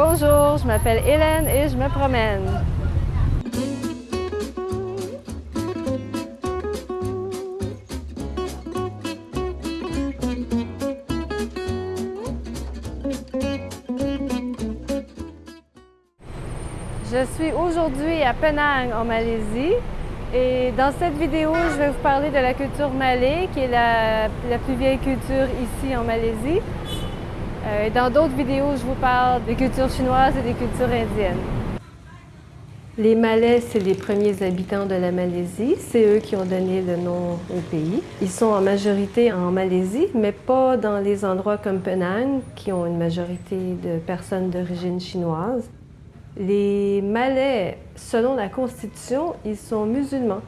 Bonjour, je m'appelle Hélène et je me promène. Je suis aujourd'hui à Penang en Malaisie et dans cette vidéo, je vais vous parler de la culture malais, qui est la, plus vieille culture ici en Malaisie. Euh, dans d'autres vidéos, je vous parle des cultures chinoises et des cultures indiennes. Les Malais, c'est les premiers habitants de la Malaisie. C'est eux qui ont donné le nom au pays. Ils sont en majorité en Malaisie, mais pas dans les endroits comme Penang, qui ont une majorité de personnes d'origine chinoise. Les Malais, selon la Constitution, ils sont musulmans.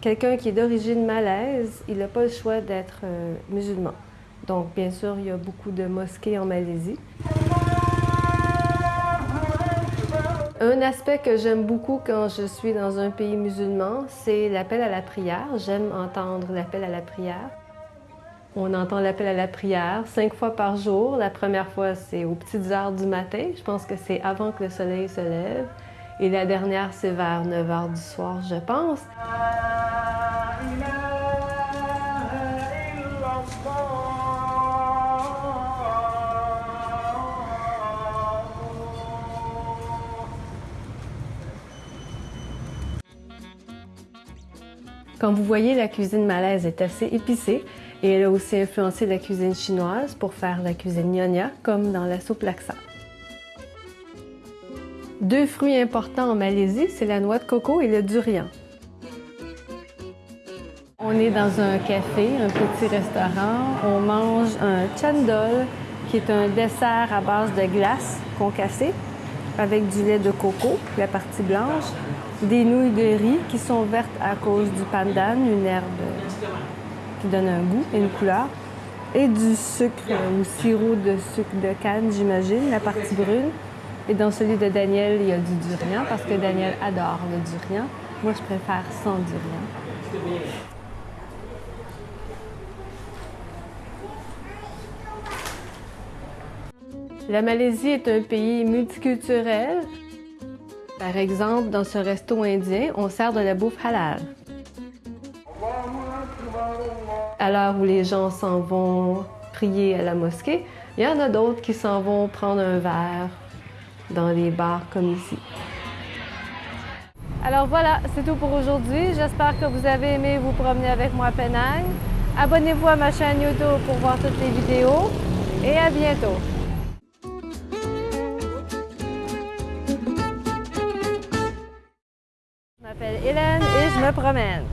Quelqu'un qui est d'origine malaise, il n'a pas le choix d'être euh, musulman. Donc, bien sûr, il y a beaucoup de mosquées en Malaisie. Un aspect que j'aime beaucoup quand je suis dans un pays musulman, c'est l'appel à la prière. J'aime entendre l'appel à la prière. On entend l'appel à la prière cinq fois par jour. La première fois, c'est aux petites heures du matin. Je pense que c'est avant que le soleil se lève. Et la dernière, c'est vers 9 heures du soir, je pense. Comme vous voyez, la cuisine malaise est assez épicée et elle a aussi influencé la cuisine chinoise pour faire la cuisine nyonya, comme dans la soupe laksa. Deux fruits importants en Malaisie, c'est la noix de coco et le durian. On est dans un café, un petit restaurant. On mange un chandol, qui est un dessert à base de glace concassée avec du lait de coco, la partie blanche, des nouilles de riz qui sont vertes à cause du pandan, une herbe qui donne un goût et une couleur, et du sucre ou sirop de sucre de canne, j'imagine, la partie brune. Et dans celui de Daniel, il y a du durian parce que Daniel adore le durian. Moi, je préfère sans durian. La Malaisie est un pays multiculturel. Par exemple, dans ce resto indien, on sert de la bouffe halal. À l'heure où les gens s'en vont prier à la mosquée, il y en a d'autres qui s'en vont prendre un verre dans les bars comme ici. Alors voilà, c'est tout pour aujourd'hui. J'espère que vous avez aimé vous promener avec moi à Penang. Abonnez-vous à ma chaîne YouTube pour voir toutes les vidéos et à bientôt. M'appelle Hélène et je me promène.